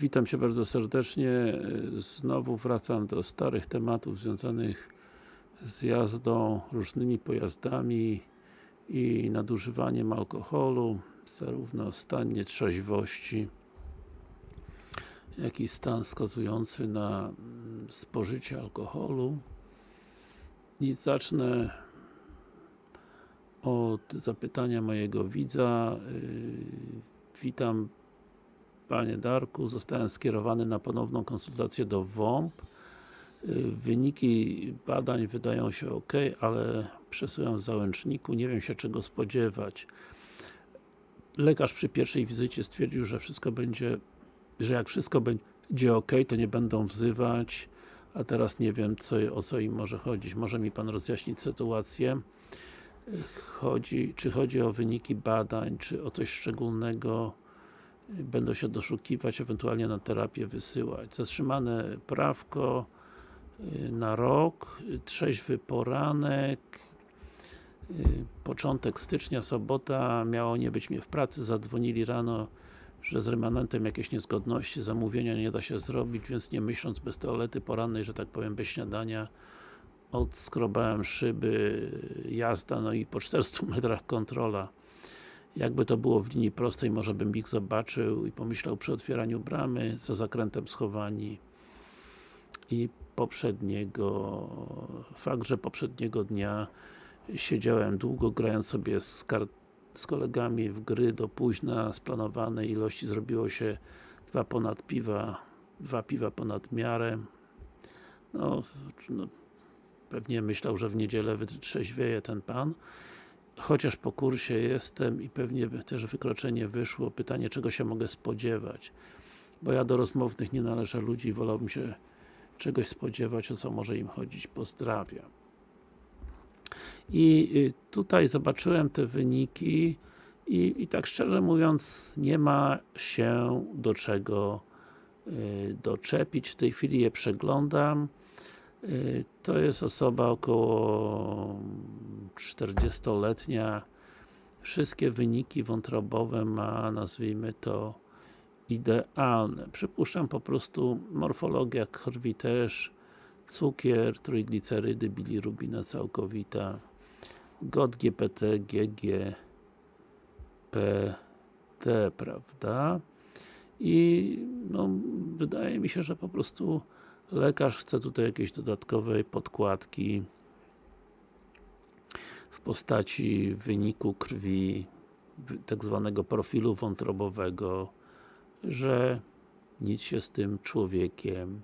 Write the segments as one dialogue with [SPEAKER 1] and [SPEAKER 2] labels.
[SPEAKER 1] witam się bardzo serdecznie. Znowu wracam do starych tematów związanych z jazdą różnymi pojazdami i nadużywaniem alkoholu, zarówno stan nietrzeźwości, jak i stan wskazujący na mm, spożycie alkoholu. I zacznę od zapytania mojego widza. Yy, witam Panie Darku, zostałem skierowany na ponowną konsultację do WOMP. Yy, wyniki badań wydają się ok, ale przesyłam w załączniku, nie wiem się czego spodziewać. Lekarz przy pierwszej wizycie stwierdził, że wszystko będzie, że jak wszystko będzie ok, to nie będą wzywać, a teraz nie wiem co, o co im może chodzić. Może mi Pan rozjaśnić sytuację? Chodzi, czy chodzi o wyniki badań, czy o coś szczególnego? Będą się doszukiwać, ewentualnie na terapię wysyłać. Zatrzymane prawko y, na rok, trzeźwy poranek, y, początek stycznia, sobota, miało nie być mnie w pracy, zadzwonili rano, że z remanentem jakieś niezgodności, zamówienia nie da się zrobić, więc nie myśląc bez toalety porannej, że tak powiem, bez śniadania, odskrobałem szyby, jazda, no i po 400 metrach kontrola. Jakby to było w linii prostej, może bym ich zobaczył i pomyślał przy otwieraniu bramy, za zakrętem schowani i poprzedniego, fakt, że poprzedniego dnia siedziałem długo, grając sobie z, z kolegami w gry do późna, z planowanej ilości zrobiło się dwa ponad piwa, dwa piwa ponad miarę. No, no pewnie myślał, że w niedzielę wytrzeźwieje ten pan chociaż po kursie jestem i pewnie też wykroczenie wyszło, pytanie czego się mogę spodziewać bo ja do rozmownych nie należę ludzi, wolałbym się czegoś spodziewać, o co może im chodzić. Pozdrawiam. I y, tutaj zobaczyłem te wyniki i, i tak szczerze mówiąc nie ma się do czego y, doczepić. W tej chwili je przeglądam. Y, to jest osoba około 40-letnia. Wszystkie wyniki wątrobowe ma, nazwijmy to, idealne. Przypuszczam po prostu morfologia krwi też, cukier, trójglicerydy, bilirubina całkowita, GOT, GPT, GG, PT, prawda? I no, wydaje mi się, że po prostu lekarz chce tutaj jakiejś dodatkowej podkładki w postaci wyniku krwi, tak zwanego profilu wątrobowego, że nic się z tym człowiekiem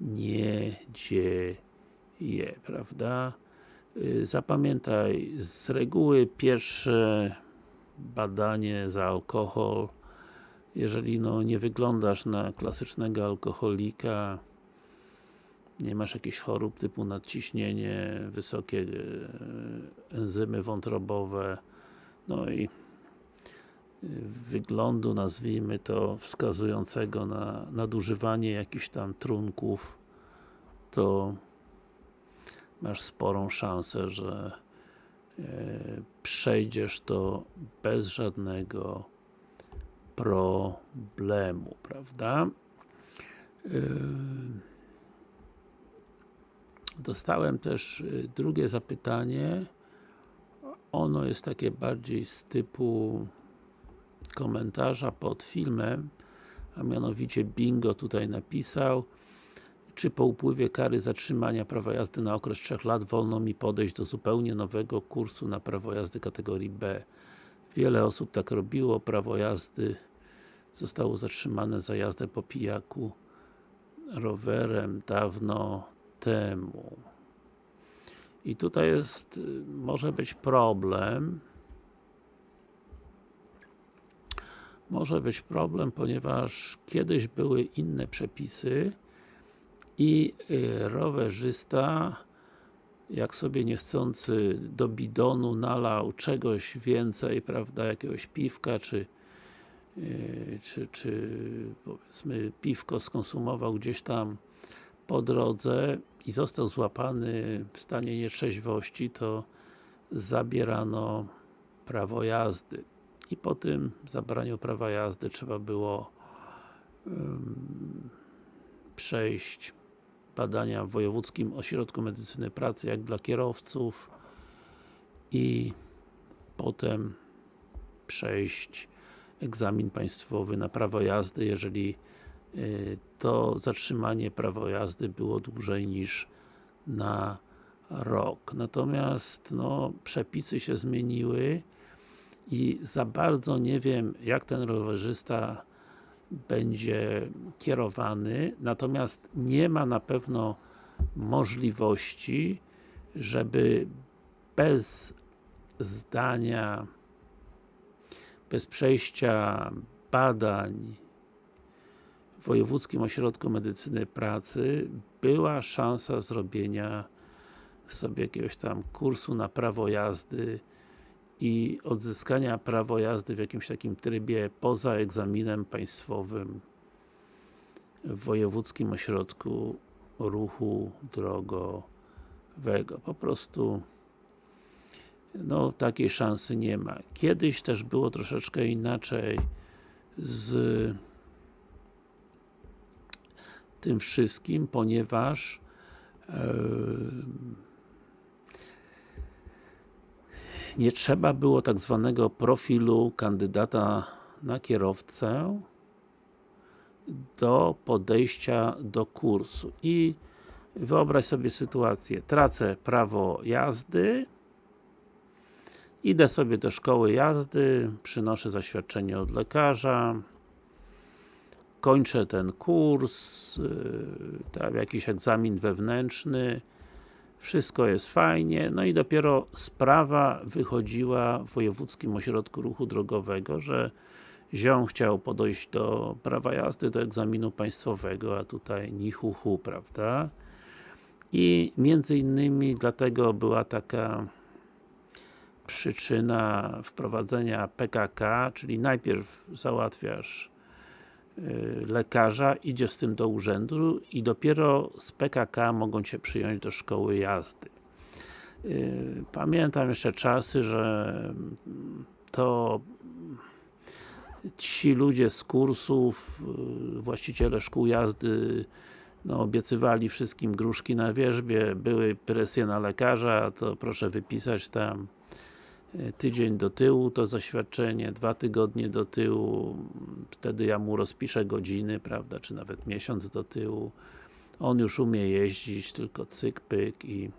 [SPEAKER 1] nie dzieje, prawda? Y, zapamiętaj, z reguły pierwsze badanie za alkohol jeżeli no, nie wyglądasz na klasycznego alkoholika nie masz jakichś chorób typu nadciśnienie, wysokie e, enzymy wątrobowe, no i e, wyglądu, nazwijmy to, wskazującego na nadużywanie jakichś tam trunków, to masz sporą szansę, że e, przejdziesz to bez żadnego problemu, prawda? Dostałem też y, drugie zapytanie. Ono jest takie bardziej z typu komentarza pod filmem, a mianowicie Bingo tutaj napisał czy po upływie kary zatrzymania prawa jazdy na okres 3 lat wolno mi podejść do zupełnie nowego kursu na prawo jazdy kategorii B. Wiele osób tak robiło, prawo jazdy zostało zatrzymane za jazdę po pijaku rowerem dawno temu. I tutaj jest, może być problem, może być problem, ponieważ kiedyś były inne przepisy i y, rowerzysta jak sobie niechcący do bidonu nalał czegoś więcej, prawda, jakiegoś piwka, czy y, czy, czy powiedzmy piwko skonsumował gdzieś tam po drodze i został złapany w stanie nietrzeźwości, to zabierano prawo jazdy. I po tym zabraniu prawa jazdy trzeba było przejść badania w Wojewódzkim Ośrodku Medycyny Pracy, jak dla kierowców i potem przejść egzamin państwowy na prawo jazdy, jeżeli to zatrzymanie prawo jazdy było dłużej niż na rok. Natomiast no, przepisy się zmieniły i za bardzo nie wiem, jak ten rowerzysta będzie kierowany, natomiast nie ma na pewno możliwości, żeby bez zdania, bez przejścia badań Wojewódzkim Ośrodku Medycyny Pracy była szansa zrobienia sobie jakiegoś tam kursu na prawo jazdy i odzyskania prawo jazdy w jakimś takim trybie poza egzaminem państwowym w Wojewódzkim Ośrodku Ruchu Drogowego. Po prostu no, takiej szansy nie ma. Kiedyś też było troszeczkę inaczej z tym wszystkim, ponieważ nie trzeba było tak zwanego profilu kandydata na kierowcę do podejścia do kursu. I wyobraź sobie sytuację, tracę prawo jazdy idę sobie do szkoły jazdy, przynoszę zaświadczenie od lekarza kończę ten kurs, yy, tam jakiś egzamin wewnętrzny wszystko jest fajnie, no i dopiero sprawa wychodziła w Wojewódzkim Ośrodku Ruchu Drogowego, że ziom chciał podejść do prawa jazdy, do egzaminu państwowego, a tutaj ni hu, hu prawda? I między innymi dlatego była taka przyczyna wprowadzenia PKK, czyli najpierw załatwiasz Y, lekarza, idzie z tym do urzędu i dopiero z PKK mogą Cię przyjąć do szkoły jazdy. Y, pamiętam jeszcze czasy, że to ci ludzie z kursów, y, właściciele szkół jazdy no, obiecywali wszystkim gruszki na wierzbie, były presje na lekarza, to proszę wypisać tam tydzień do tyłu to zaświadczenie, dwa tygodnie do tyłu, wtedy ja mu rozpiszę godziny, prawda, czy nawet miesiąc do tyłu. On już umie jeździć, tylko cyk, pyk i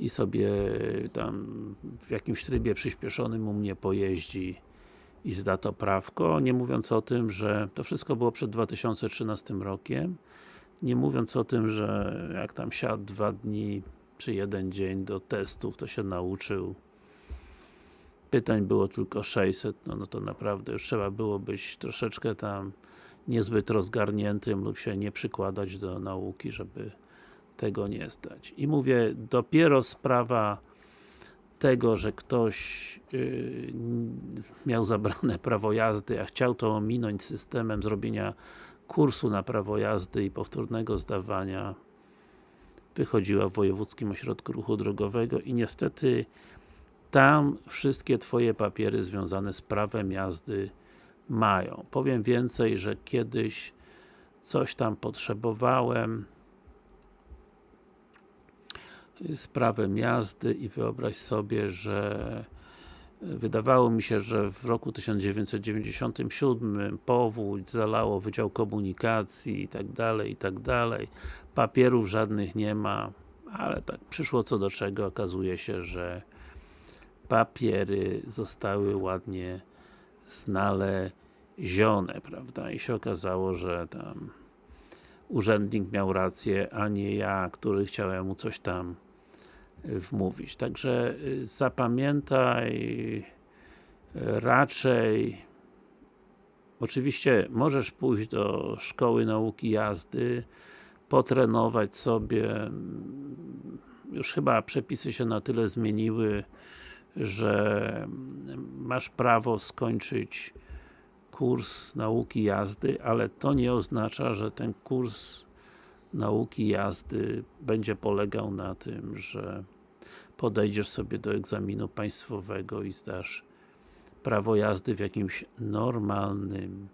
[SPEAKER 1] i sobie tam w jakimś trybie przyspieszonym u mnie pojeździ i zda to prawko, nie mówiąc o tym, że to wszystko było przed 2013 rokiem, nie mówiąc o tym, że jak tam siadł dwa dni czy jeden dzień do testów, to się nauczył. Pytań było tylko 600, no, no to naprawdę już trzeba było być troszeczkę tam niezbyt rozgarniętym lub się nie przykładać do nauki, żeby tego nie zdać. I mówię, dopiero sprawa tego, że ktoś yy, miał zabrane prawo jazdy, a chciał to ominąć systemem zrobienia kursu na prawo jazdy i powtórnego zdawania wychodziła w Wojewódzkim Ośrodku Ruchu Drogowego i niestety tam wszystkie Twoje papiery związane z prawem jazdy mają. Powiem więcej, że kiedyś coś tam potrzebowałem z prawem jazdy i wyobraź sobie, że wydawało mi się, że w roku 1997 powódź zalało Wydział Komunikacji i tak dalej, i tak dalej. Papierów żadnych nie ma, ale tak przyszło co do czego, okazuje się, że papiery zostały ładnie znalezione, prawda, i się okazało, że tam urzędnik miał rację, a nie ja, który chciałem mu coś tam wmówić. Także y, zapamiętaj raczej oczywiście możesz pójść do szkoły nauki jazdy potrenować sobie już chyba przepisy się na tyle zmieniły, że masz prawo skończyć kurs nauki jazdy, ale to nie oznacza, że ten kurs nauki jazdy będzie polegał na tym, że podejdziesz sobie do egzaminu państwowego i zdasz prawo jazdy w jakimś normalnym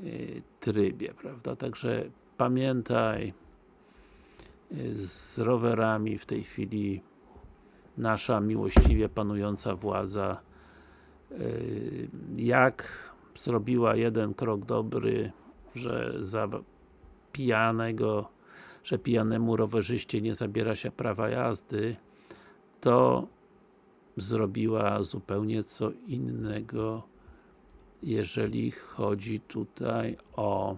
[SPEAKER 1] y, trybie, prawda? Także pamiętaj y, z rowerami w tej chwili nasza miłościwie panująca władza y, jak zrobiła jeden krok dobry, że za pijanego, że pijanemu rowerzyście nie zabiera się prawa jazdy, to zrobiła zupełnie co innego jeżeli chodzi tutaj o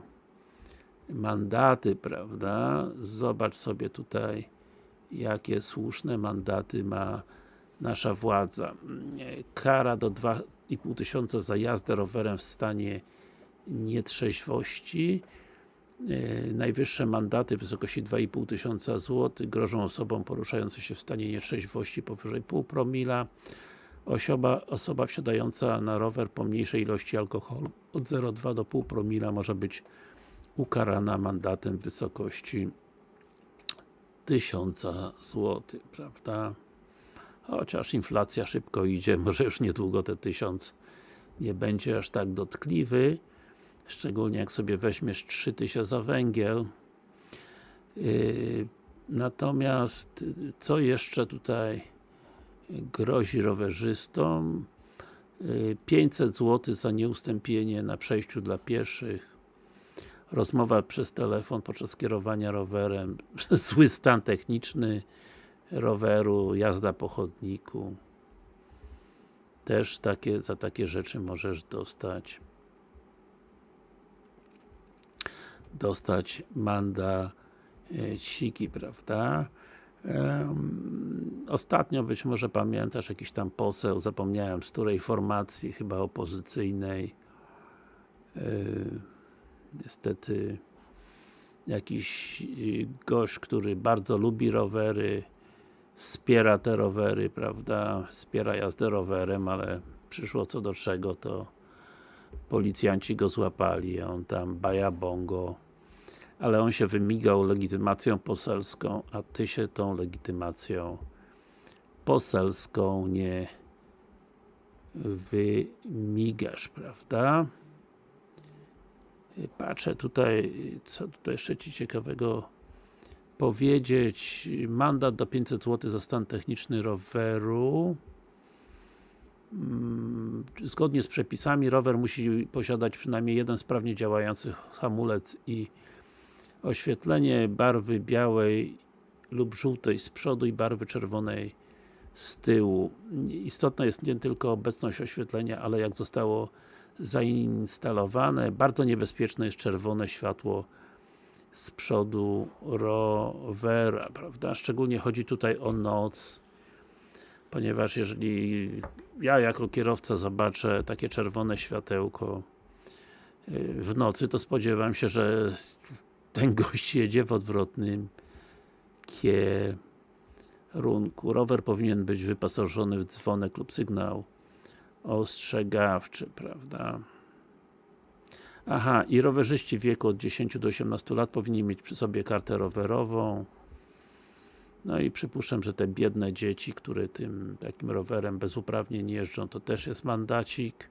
[SPEAKER 1] mandaty, prawda? Zobacz sobie tutaj jakie słuszne mandaty ma nasza władza. Kara do 2,5 tysiąca za jazdę rowerem w stanie nietrzeźwości. E, najwyższe mandaty w wysokości 2,5 tysiąca złotych grożą osobom poruszającym się w stanie nietrzeźwości powyżej pół promila. Osoba, osoba wsiadająca na rower po mniejszej ilości alkoholu od 0,2 do pół promila może być ukarana mandatem w wysokości 1000 zł, prawda? Chociaż inflacja szybko idzie, może już niedługo te 1000 nie będzie aż tak dotkliwy szczególnie jak sobie weźmiesz 3000 za węgiel. Yy, natomiast co jeszcze tutaj grozi rowerzystom? 500 zł za nieustąpienie na przejściu dla pieszych. Rozmowa przez telefon podczas kierowania rowerem. Zły stan techniczny roweru, jazda po chodniku. Też takie, za takie rzeczy możesz dostać dostać mandaciki, prawda? Ostatnio być może pamiętasz jakiś tam poseł, zapomniałem z której formacji, chyba opozycyjnej e, niestety jakiś y, gość, który bardzo lubi rowery wspiera te rowery, prawda, wspiera jazdę rowerem, ale przyszło co do czego, to policjanci go złapali, on tam baja bongo ale on się wymigał legitymacją poselską, a Ty się tą legitymacją poselską nie wymigasz, prawda? Patrzę tutaj, co tutaj jeszcze Ci ciekawego powiedzieć. Mandat do 500 zł za stan techniczny roweru. Zgodnie z przepisami rower musi posiadać przynajmniej jeden sprawnie działający hamulec i oświetlenie barwy białej lub żółtej z przodu i barwy czerwonej z tyłu. Istotna jest nie tylko obecność oświetlenia, ale jak zostało zainstalowane. Bardzo niebezpieczne jest czerwone światło z przodu rowera, prawda? Szczególnie chodzi tutaj o noc, ponieważ jeżeli ja jako kierowca zobaczę takie czerwone światełko y, w nocy, to spodziewam się, że ten gość jedzie w odwrotnym kierunku. Rower powinien być wyposażony w dzwonek lub sygnał ostrzegawczy, prawda? Aha, i rowerzyści w wieku od 10 do 18 lat powinni mieć przy sobie kartę rowerową. No i przypuszczam, że te biedne dzieci, które tym takim rowerem bez uprawnień jeżdżą, to też jest mandacik.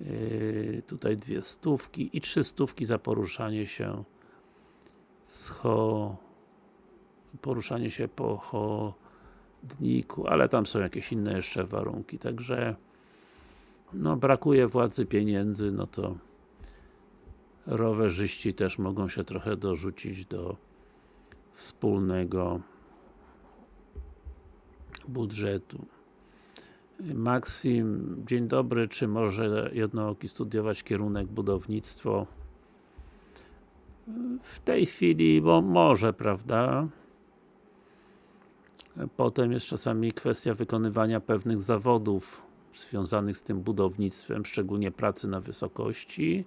[SPEAKER 1] Yy, tutaj dwie stówki i trzy stówki za poruszanie się poruszanie się po chodniku, ale tam są jakieś inne jeszcze warunki, także no brakuje władzy pieniędzy, no to rowerzyści też mogą się trochę dorzucić do wspólnego budżetu. Maksim, dzień dobry, czy może jednooki studiować kierunek budownictwo? w tej chwili, bo może, prawda? Potem jest czasami kwestia wykonywania pewnych zawodów związanych z tym budownictwem, szczególnie pracy na wysokości,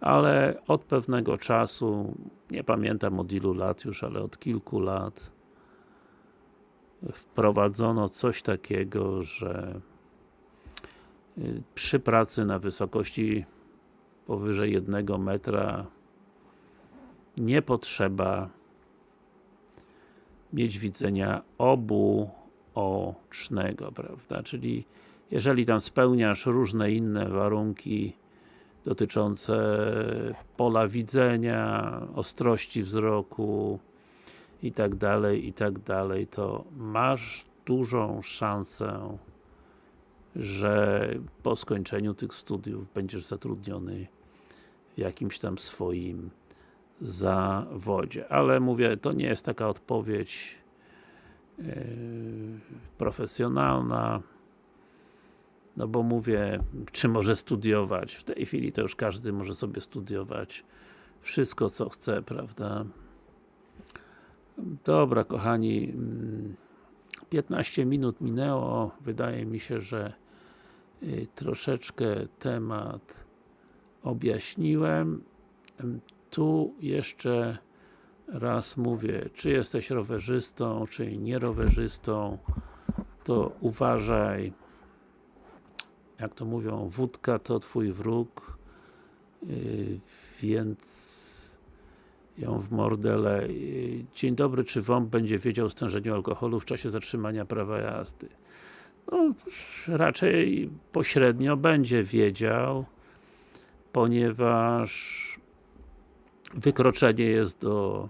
[SPEAKER 1] ale od pewnego czasu, nie pamiętam od ilu lat już, ale od kilku lat wprowadzono coś takiego, że y, przy pracy na wysokości powyżej jednego metra nie potrzeba mieć widzenia obu ocznego, prawda? Czyli jeżeli tam spełniasz różne inne warunki dotyczące pola widzenia, ostrości wzroku i tak dalej, i tak dalej, to masz dużą szansę, że po skończeniu tych studiów będziesz zatrudniony w jakimś tam swoim zawodzie. Ale mówię, to nie jest taka odpowiedź yy, profesjonalna, no bo mówię, czy może studiować, w tej chwili to już każdy może sobie studiować wszystko co chce, prawda? Dobra kochani, 15 minut minęło, wydaje mi się, że y, troszeczkę temat objaśniłem. Tu jeszcze raz mówię, czy jesteś rowerzystą, czy nie rowerzystą, to uważaj, jak to mówią, wódka to twój wróg, yy, więc ją w mordele. Yy, dzień dobry, czy WOMP będzie wiedział o stężeniu alkoholu w czasie zatrzymania prawa jazdy? No, raczej pośrednio będzie wiedział, ponieważ wykroczenie jest do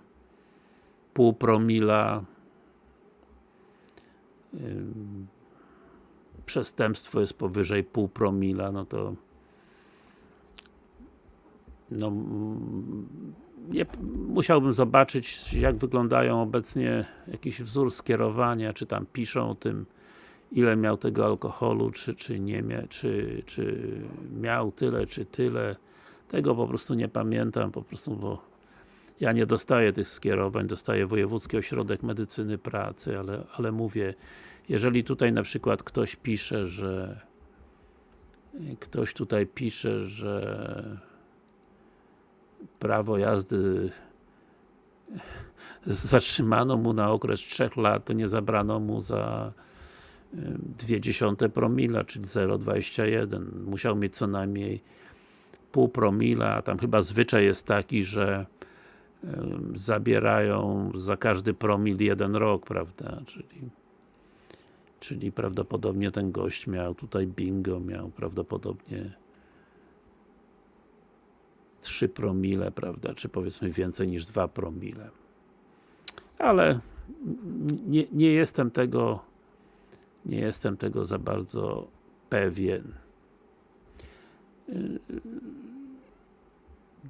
[SPEAKER 1] pół promila przestępstwo jest powyżej pół promila, no to no nie, musiałbym zobaczyć jak wyglądają obecnie jakiś wzór skierowania, czy tam piszą o tym ile miał tego alkoholu, czy, czy nie miał, czy, czy miał tyle, czy tyle. Tego po prostu nie pamiętam, po prostu, bo ja nie dostaję tych skierowań, dostaję Wojewódzki Ośrodek Medycyny Pracy, ale, ale mówię, jeżeli tutaj na przykład ktoś pisze, że ktoś tutaj pisze, że prawo jazdy zatrzymano mu na okres 3 lat, to nie zabrano mu za dwie dziesiąte promila, czyli 0,21. Musiał mieć co najmniej pół promila, a tam chyba zwyczaj jest taki, że zabierają za każdy promil jeden rok, prawda, czyli czyli prawdopodobnie ten gość miał tutaj bingo, miał prawdopodobnie 3 promile, prawda, czy powiedzmy więcej niż 2 promile. Ale nie, nie jestem tego nie jestem tego za bardzo pewien.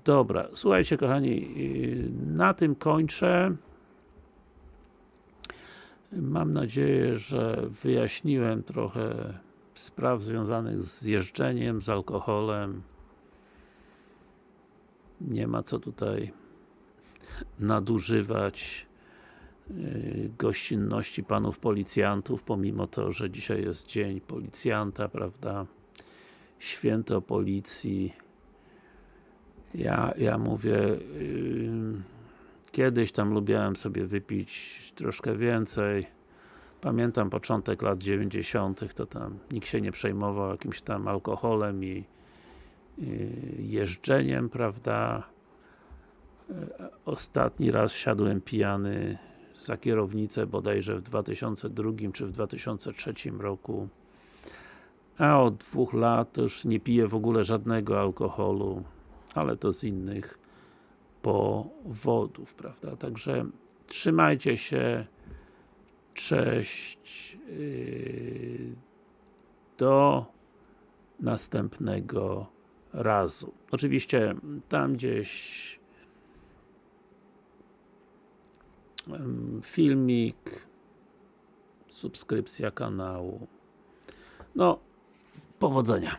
[SPEAKER 1] Dobra, słuchajcie kochani, na tym kończę. Mam nadzieję, że wyjaśniłem trochę spraw związanych z jeżdżeniem, z alkoholem. Nie ma co tutaj nadużywać y, gościnności panów policjantów, pomimo to, że dzisiaj jest dzień policjanta, prawda? Święto policji. Ja, ja mówię, yy, kiedyś tam lubiłem sobie wypić troszkę więcej. Pamiętam początek lat 90. to tam nikt się nie przejmował jakimś tam alkoholem i jeżdżeniem, prawda? Yy, ostatni raz wsiadłem pijany za kierownicę bodajże w 2002 czy w 2003 roku a od dwóch lat już nie piję w ogóle żadnego alkoholu, ale to z innych powodów, prawda? Także trzymajcie się, cześć, yy, do następnego razu. Oczywiście tam gdzieś filmik, subskrypcja kanału. No, Powodzenia!